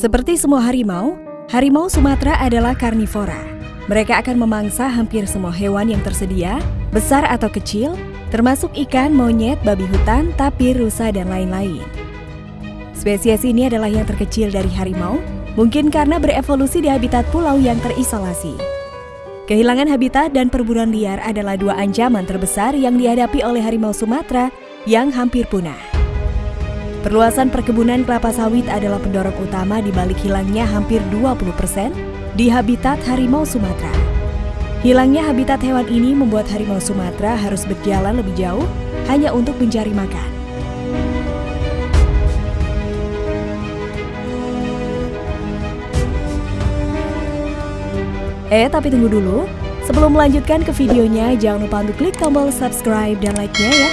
Seperti semua harimau, harimau Sumatera adalah karnivora. Mereka akan memangsa hampir semua hewan yang tersedia, besar atau kecil, termasuk ikan, monyet, babi hutan, tapir, rusa, dan lain-lain. Spesies ini adalah yang terkecil dari harimau, mungkin karena berevolusi di habitat pulau yang terisolasi. Kehilangan habitat dan perburuan liar adalah dua ancaman terbesar yang dihadapi oleh harimau Sumatera yang hampir punah. Perluasan perkebunan kelapa sawit adalah pendorong utama di balik hilangnya hampir 20% di habitat harimau Sumatera. Hilangnya habitat hewan ini membuat harimau Sumatera harus berjalan lebih jauh hanya untuk mencari makan. Eh, tapi tunggu dulu. Sebelum melanjutkan ke videonya, jangan lupa untuk klik tombol subscribe dan like-nya ya.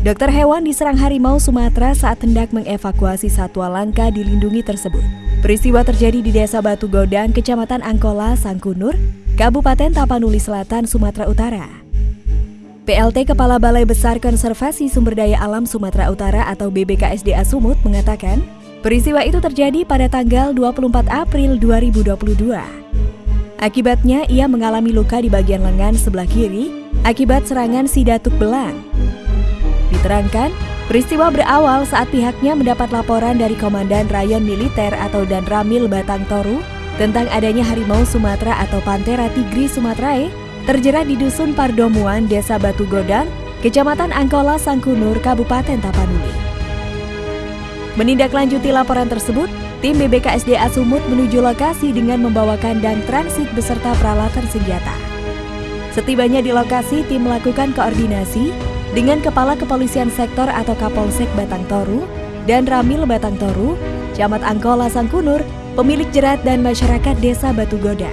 Dokter hewan diserang harimau Sumatera saat hendak mengevakuasi satwa langka dilindungi tersebut. Peristiwa terjadi di Desa Batu Godang, Kecamatan Angkola, Sangkunur, Kabupaten Tapanuli Selatan, Sumatera Utara. PLT Kepala Balai Besar Konservasi Sumber Daya Alam Sumatera Utara atau BBKSDA Sumut mengatakan, peristiwa itu terjadi pada tanggal 24 April 2022. Akibatnya, ia mengalami luka di bagian lengan sebelah kiri akibat serangan sidatuk belang. Diterangkan, peristiwa berawal saat pihaknya mendapat laporan dari Komandan Rayon Militer atau Danramil Batang Toru tentang adanya harimau Sumatera atau Panthera tigris sumatrae terjerat di Dusun Pardomuan, Desa Batu Godang, Kecamatan Angkola, Sangkunur, Kabupaten Tapanuli. Menindaklanjuti laporan tersebut, tim BBKSDA Sumut menuju lokasi dengan membawakan dan transit beserta peralatan senjata. Setibanya di lokasi, tim melakukan koordinasi dengan Kepala Kepolisian Sektor atau Kapolsek Batang Toru dan Ramil Batang Toru, Camat Angkola Sangkunur, pemilik jerat dan masyarakat Desa Batu Goda.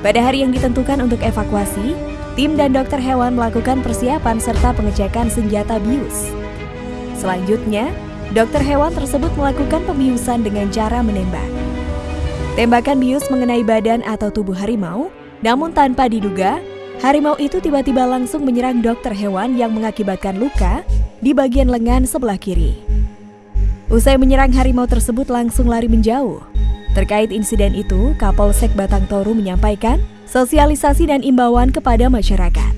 Pada hari yang ditentukan untuk evakuasi, tim dan dokter hewan melakukan persiapan serta pengecekan senjata bius. Selanjutnya, dokter hewan tersebut melakukan pembiusan dengan cara menembak. Tembakan bius mengenai badan atau tubuh harimau, namun tanpa diduga Harimau itu tiba-tiba langsung menyerang dokter hewan yang mengakibatkan luka di bagian lengan sebelah kiri. Usai menyerang harimau tersebut langsung lari menjauh. Terkait insiden itu, Kapolsek Batang Toru menyampaikan sosialisasi dan imbauan kepada masyarakat.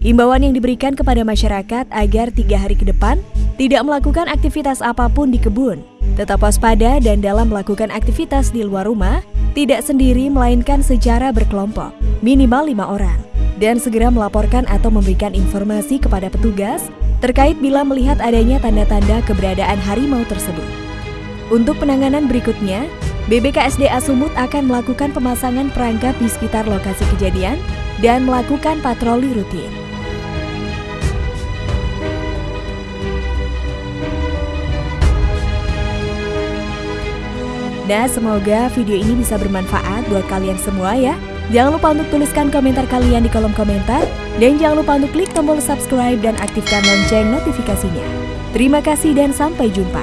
Imbauan yang diberikan kepada masyarakat agar tiga hari ke depan tidak melakukan aktivitas apa pun di kebun, tetap waspada dan dalam melakukan aktivitas di luar rumah, tidak sendiri melainkan secara berkelompok, minimal lima orang dan segera melaporkan atau memberikan informasi kepada petugas terkait bila melihat adanya tanda-tanda keberadaan harimau tersebut. Untuk penanganan berikutnya, BBKSDA Sumut akan melakukan pemasangan perangkap di sekitar lokasi kejadian dan melakukan patroli rutin. Nah, semoga video ini bisa bermanfaat buat kalian semua ya. Jangan lupa untuk tuliskan komentar kalian di kolom komentar. Dan jangan lupa untuk klik tombol subscribe dan aktifkan lonceng notifikasinya. Terima kasih dan sampai jumpa.